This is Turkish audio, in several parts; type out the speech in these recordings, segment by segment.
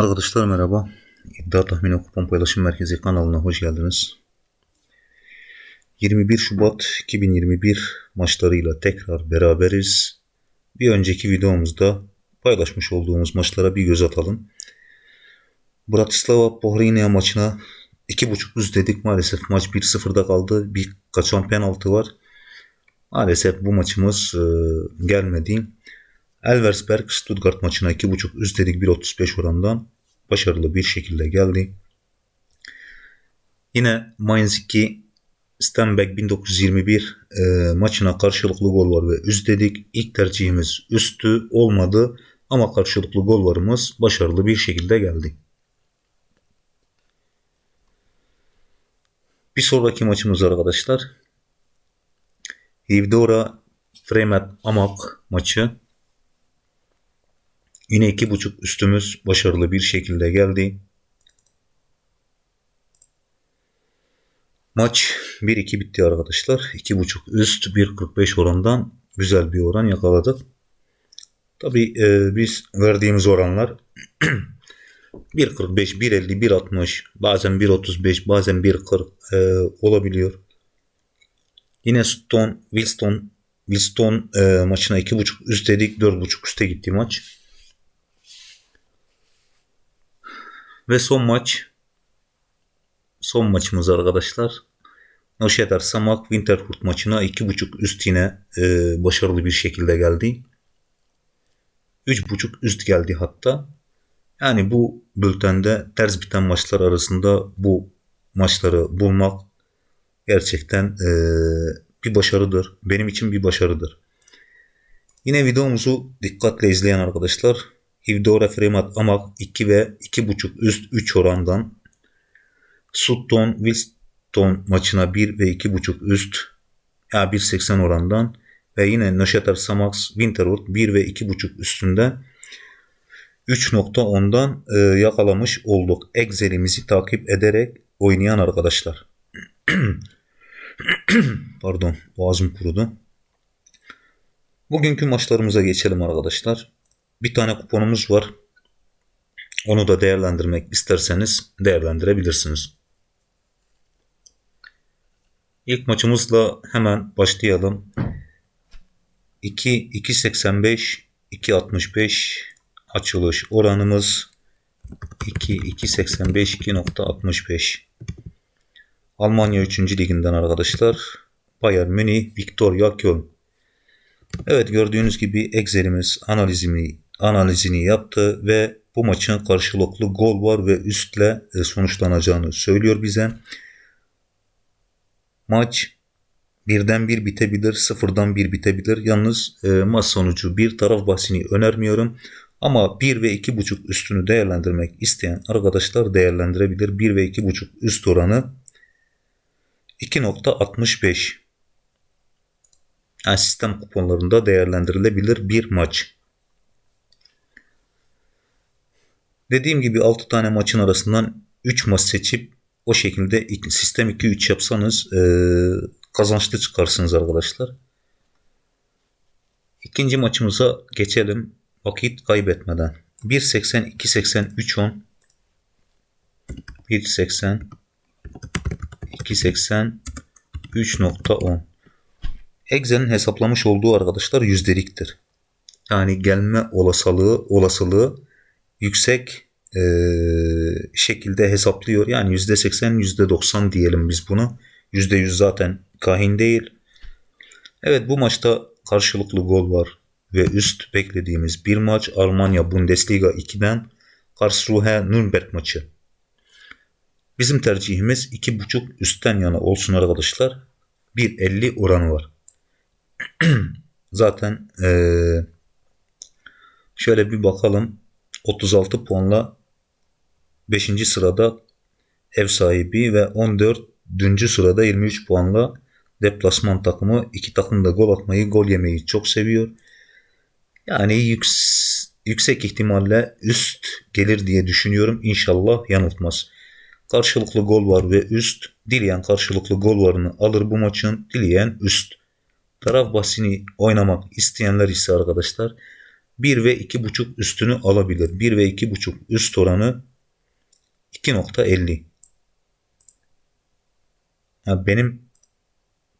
Arkadaşlar merhaba. İddia Tahmini Kupon Paylaşım Merkezi kanalına hoş geldiniz. 21 Şubat 2021 maçlarıyla tekrar beraberiz. Bir önceki videomuzda paylaşmış olduğumuz maçlara bir göz atalım. Bratislava Pohrinia maçına 2.5 üst dedik. Maalesef maç 1-0'da kaldı. Bir kaçan penaltı var. Maalesef bu maçımız e, gelmedi. Elversberg Stuttgart maçına 2.5 üst dedik 1.35 orandan başarılı bir şekilde geldi. Yine Mainz 2 Stenbeck 1921 e, maçına karşılıklı gol var ve üst dedik. İlk tercihimiz üstü olmadı ama karşılıklı gol varımız başarılı bir şekilde geldi. Bir sonraki maçımız arkadaşlar. Hivdora Fremet Amak maçı. Yine iki buçuk üstümüz başarılı bir şekilde geldi. Maç 1-2 bitti arkadaşlar. 2.5 üst 1.45 orandan güzel bir oran yakaladık. Tabi e, biz verdiğimiz oranlar 1.45, 1.50, 1.60 bazen 1.35 bazen 1.40 e, olabiliyor. Yine Stone, Wilston, Wilston e, maçına 2.5 üst dedik 4.5 üste gitti maç. Ve son maç. Son maçımız arkadaşlar. Noşeter Samak Winterhurt maçına 2.5 üst yine e, başarılı bir şekilde geldi. 3.5 üst geldi hatta. Yani bu bültende ters biten maçlar arasında bu maçları bulmak gerçekten e, bir başarıdır. Benim için bir başarıdır. Yine videomuzu dikkatle izleyen arkadaşlar Hivdora Fremat Amak 2 ve 2.5 üst 3 orandan Sutton Wilston maçına 1 ve 2.5 üst ya 1.80 orandan ve yine Neşeter Samax Winterwood 1 ve 2.5 üstünde 3.10'dan e, yakalamış olduk. Excel'imizi takip ederek oynayan arkadaşlar. Pardon boğazım kurudu. Bugünkü maçlarımıza geçelim arkadaşlar bir tane kuponumuz var. Onu da değerlendirmek isterseniz değerlendirebilirsiniz. İlk maçımızla hemen başlayalım. 2 2.85 2.65 açılış oranımız 2 2.85 2.65 Almanya 3. liginden arkadaşlar. Bayern Münih, Victoria Köln. Evet gördüğünüz gibi Excel'imiz analizimi analizini yaptı ve bu maçın karşılıklı gol var ve üstle e, sonuçlanacağını söylüyor bize. Maç birden bir bitebilir, sıfırdan bir bitebilir. Yalnız e, maç sonucu bir taraf bahsini önermiyorum. Ama 1 ve 2.5 üstünü değerlendirmek isteyen arkadaşlar değerlendirebilir. 1 ve 2.5 üst oranı 2.65. Yani sistem kuponlarında değerlendirilebilir bir maç. Dediğim gibi 6 tane maçın arasından 3 maç seçip o şekilde sistem 2-3 yapsanız e, kazançlı çıkarsınız arkadaşlar. İkinci maçımıza geçelim vakit kaybetmeden. 1.80 2.80 3.10 1.80 2.80 3.10 Excel'in hesaplamış olduğu arkadaşlar yüzdeliktir. Yani gelme olasılığı olasılığı yüksek e, şekilde hesaplıyor. Yani yüzde seksen yüzde doksan diyelim biz buna. Yüzde yüz zaten kahin değil. Evet bu maçta karşılıklı gol var ve üst beklediğimiz bir maç Almanya Bundesliga 2'den Karlsruhe Nürnberg maçı. Bizim tercihimiz 2.5 üstten yana olsun arkadaşlar. 1.50 oranı var. Zaten ee, şöyle bir bakalım. 36 puanla 5. sırada ev sahibi ve 14. sırada 23 puanla deplasman takımı. iki takım da gol atmayı, gol yemeyi çok seviyor. Yani yüks yüksek ihtimalle üst gelir diye düşünüyorum. İnşallah yanıltmaz. Karşılıklı gol var ve üst. Dileyen karşılıklı gol varını alır bu maçın. Dileyen üst. Taraf bahsini oynamak isteyenler ise arkadaşlar 1 ve 2.5 üstünü alabilir. 1 ve 2.5 üst oranı 2.50. Yani benim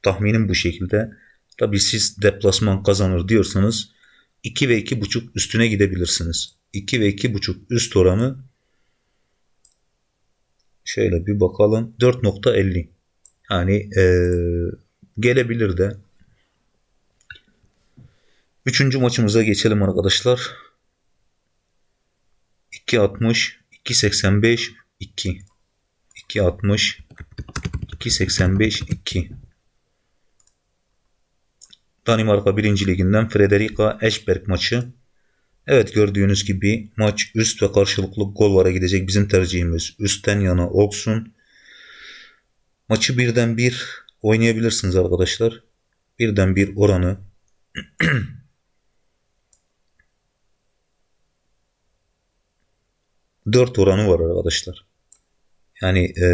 tahminim bu şekilde. Tabi siz deplasman kazanır diyorsanız 2 ve 2.5 üstüne gidebilirsiniz. 2 ve 2.5 üst oranı şöyle bir bakalım 4.50 yani ee, gelebilir de Üçüncü maçımıza geçelim arkadaşlar. 2.60 2.85 2 2.60 2.85 2 Danimarka 1. Liginden Frederica Eschberg maçı. Evet gördüğünüz gibi maç üst ve karşılıklı gol vara gidecek. Bizim tercihimiz üstten yana olsun. Maçı birden bir oynayabilirsiniz arkadaşlar. Birden bir oranı 4 oranı var arkadaşlar. Yani e,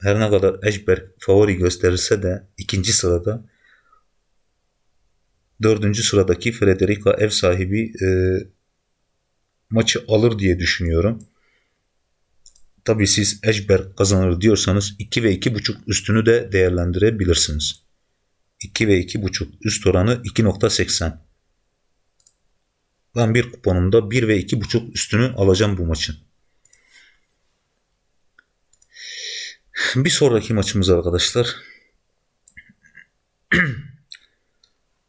her ne kadar Eşberg favori gösterirse de ikinci sırada dördüncü sıradaki Frederica ev sahibi e, maçı alır diye düşünüyorum. Tabii siz Eşberg kazanır diyorsanız 2 ve 2.5 üstünü de değerlendirebilirsiniz. 2 ve 2.5 üst oranı 2.80. Ben bir kuponumda 1 ve 2.5 üstünü alacağım bu maçın. Bir sonraki maçımız arkadaşlar.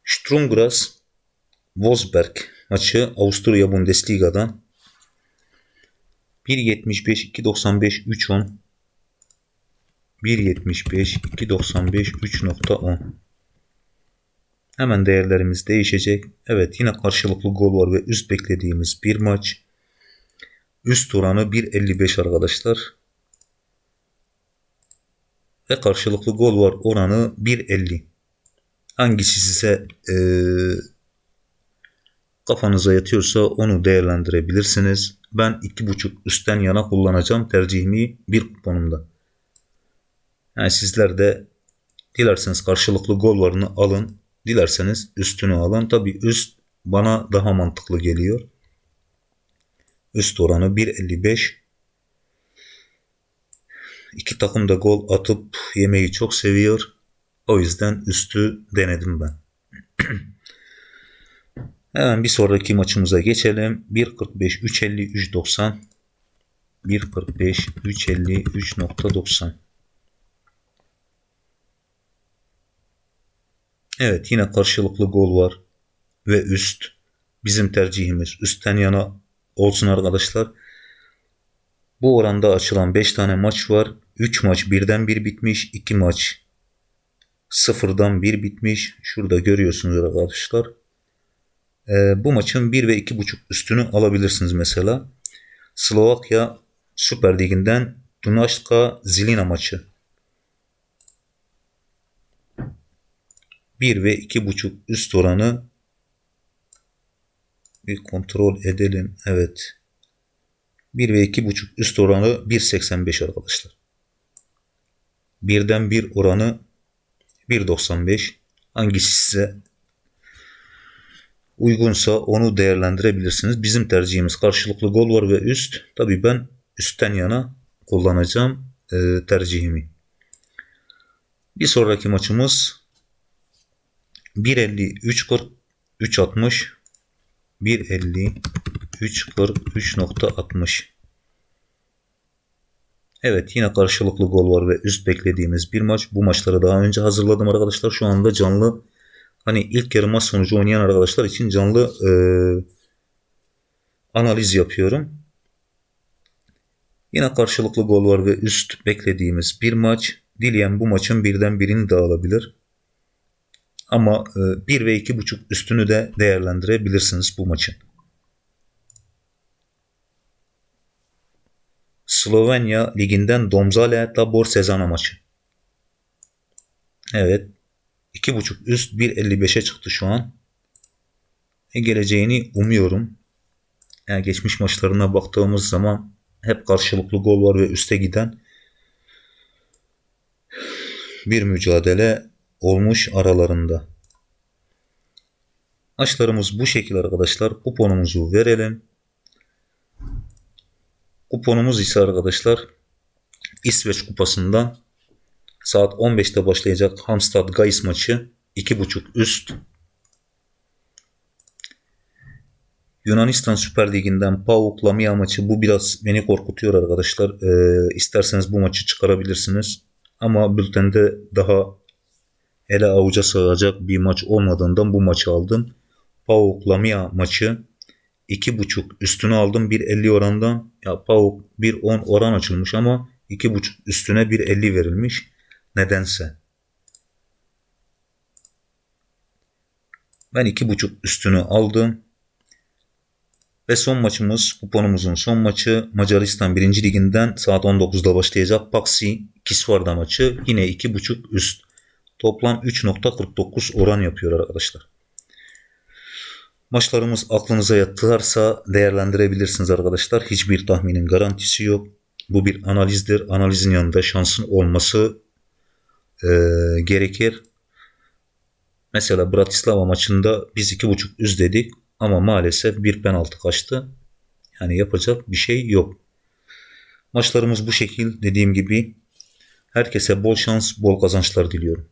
Strumgras Wolfsberg maçı Avusturya Bundesliga'dan 1.75 2.95 3.10 1.75 2.95 3.10 Hemen değerlerimiz değişecek. Evet yine karşılıklı gol var ve üst beklediğimiz bir maç. Üst oranı 1.55 arkadaşlar ve karşılıklı gol var oranı 1.50. Hangisi size e, kafanıza yatıyorsa onu değerlendirebilirsiniz. Ben 2.5 üstten yana kullanacağım tercihimi bir kuponumda. Yani sizler de dilerseniz karşılıklı gol varını alın. Dilerseniz üstünü alın. Tabi üst bana daha mantıklı geliyor. Üst oranı 1.55 İki takım da gol atıp yemeyi çok seviyor. O yüzden üstü denedim ben. Hemen bir sonraki maçımıza geçelim. 1.45 3.50 3.90 1.45 3.50 3.90 Evet yine karşılıklı gol var ve üst. Bizim tercihimiz üstten yana olsun arkadaşlar. Bu oranda açılan 5 tane maç var. 3 maç birden bir bitmiş. 2 maç sıfırdan bir bitmiş. Şurada görüyorsunuz arkadaşlar. Ee, bu maçın 1 ve 2.5 üstünü alabilirsiniz mesela. Slovakya Süper Ligi'nden Dunaşka Zilina maçı. 1 ve 2.5 üst oranı bir kontrol edelim. Evet. 1 ve 2.5 üst oranı 1.85 arkadaşlar. Birden bir oranı 1.95. Hangisi size uygunsa onu değerlendirebilirsiniz. Bizim tercihimiz karşılıklı gol var ve üst. Tabii ben üstten yana kullanacağım e, tercihimi. Bir sonraki maçımız 1.50 3.40 3.60 1.50 3.40 3.60 Evet yine karşılıklı gol var ve üst beklediğimiz bir maç. Bu maçları daha önce hazırladım arkadaşlar. Şu anda canlı hani ilk yarı maç sonucu oynayan arkadaşlar için canlı e, analiz yapıyorum. Yine karşılıklı gol var ve üst beklediğimiz bir maç. Dileyen bu maçın birden birini de alabilir. Ama e, 1 ve 2.5 üstünü de değerlendirebilirsiniz bu maçın. Slovenya liginden Domzale Tabor sezon maçı. Evet. 2.5 üst 1.55'e çıktı şu an. E geleceğini umuyorum. Yani geçmiş maçlarına baktığımız zaman hep karşılıklı gol var ve üste giden bir mücadele olmuş aralarında. Maçlarımız bu şekil arkadaşlar. Kuponumuzu verelim. Kuponumuz ise arkadaşlar İsveç kupasından saat 15'te başlayacak Hamstad Gais maçı 2.5 üst. Yunanistan Süper Ligi'nden PAOK Lamia maçı bu biraz beni korkutuyor arkadaşlar. Ee, isterseniz bu maçı çıkarabilirsiniz. Ama bültende daha ele avuca sığacak bir maç olmadığından bu maçı aldım. PAOK Lamia maçı 2.5 üstüne aldım 1.50 orandan. Ya PAOK 1.10 oran açılmış ama 2.5 üstüne 1.50 verilmiş. Nedense. Ben 2.5 üstünü aldım. Ve son maçımız kuponumuzun son maçı Macaristan 1. Liginden saat 19'da başlayacak Paxi Kisvarda maçı. Yine 2.5 üst. Toplam 3.49 oran yapıyor arkadaşlar. Maçlarımız aklınıza yattırarsa değerlendirebilirsiniz arkadaşlar. Hiçbir tahminin garantisi yok. Bu bir analizdir. Analizin yanında şansın olması e, gerekir. Mesela Bratislava maçında biz 2.5 üst dedik ama maalesef bir penaltı kaçtı. Yani yapacak bir şey yok. Maçlarımız bu şekil dediğim gibi. Herkese bol şans, bol kazançlar diliyorum.